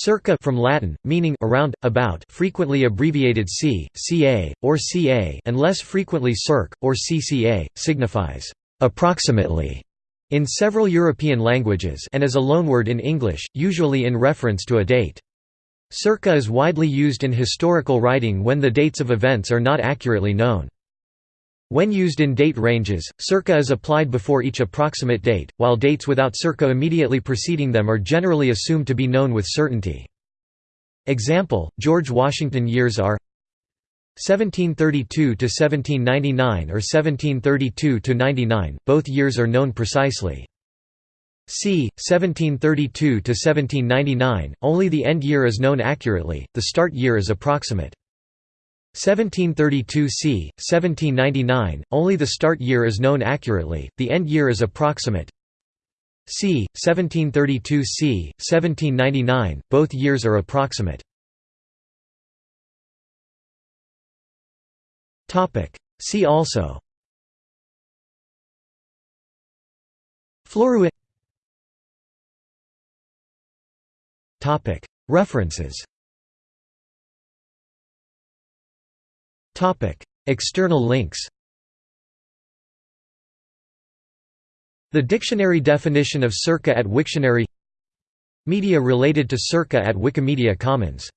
Circa from Latin, meaning around, about frequently abbreviated c, ca, or ca and less frequently circ, or cca, signifies «approximately» in several European languages and as a loanword in English, usually in reference to a date. Circa is widely used in historical writing when the dates of events are not accurately known. When used in date ranges, circa is applied before each approximate date, while dates without circa immediately preceding them are generally assumed to be known with certainty. Example, George Washington years are 1732 to 1799 or 1732 to 99, both years are known precisely. c. 1732 to 1799, only the end year is known accurately, the start year is approximate. 1732 c. 1799, only the start year is known accurately, the end year is approximate. c. 1732 c. 1799, both years are approximate. See also Floruit References External links The dictionary definition of circa at Wiktionary Media related to circa at Wikimedia Commons